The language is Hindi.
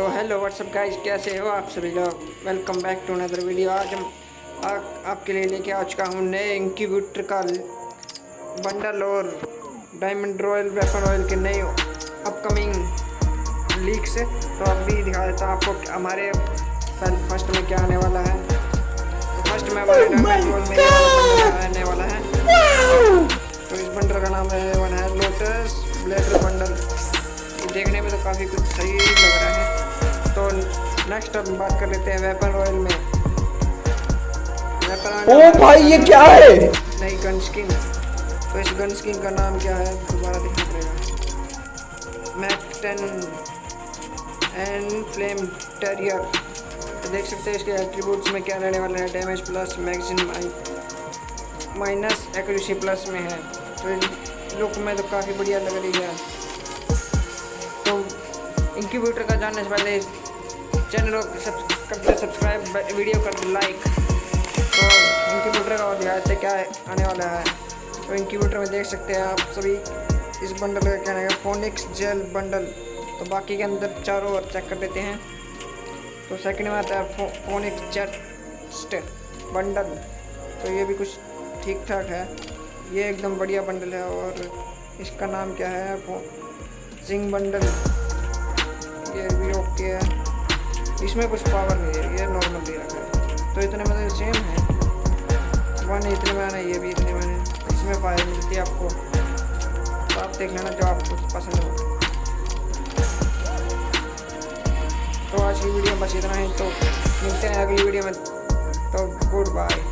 तो हेलो व्हाट्सअप गाइस कैसे हो आप सभी लोग? Welcome back to another video आज हम आ, आपके लिए लेके आ चुका हूँ नए इंक्यूबेटर का बंडल और डायमंड रॉयल वेपन रॉयल के नए अपकमिंग लीक से तो अब भी दिखा देता हूँ आपको हमारे फ़र्स्ट में क्या आने वाला है। फ़र्स्ट में हमारे डायमंड रॉयल में आने वाला है तो इस बंडल का नाम है वन है लोटस ब्लेडर बंडल देखने में तो काफ़ी कुछ सही लग रहा है। नेक्स्ट अब बात कर लेते हैं वेपन रॉयल में। ओ भाई ये क्या है? नई गन स्किन तो इस गन स्किन का नाम क्या है? दोबारा देखना पड़ेगा। MAC ten and flame terrier तो देख सकते हैं इसके एट्रीब्यूट्स में क्या रहने वाले हैं। Damage plus magazine minus accuracy plus में है। तो लुक में तो काफ़ी बढ़िया लग रही है। तो इंक्यूबेटर का जानने से पहले चैनल को कर दे सब्सक्राइब वीडियो कर दे लाइक तो इंक्यूबेटर का दिखाते क्या आने वाला है? तो इंक्यूबेटर में देख सकते हैं आप सभी। इस बंडल का क्या है? फोनिक्स जेल बंडल तो बाकी के अंदर चारों ओर चेक कर देते हैं। तो सेकंड में आता है फो, फोनिक्स जेट बंडल तो ये भी कुछ ठीक ठाक है। ये एकदम बढ़िया बंडल है और इसका नाम क्या है? जिंग बंडल ये भी ओके है। इसमें कुछ पावर नहीं है, ये नॉर्मल दे रखा है। तो इतने में तो सेम है। वन इतने में आना ये भी इतने में इसमें पावर मिलती है आपको। तो आप देख लेना जो आपको पसंद हो। तो आज की वीडियो बस इतना ही। तो मिलते हैं अगली वीडियो में। तो गुड बाय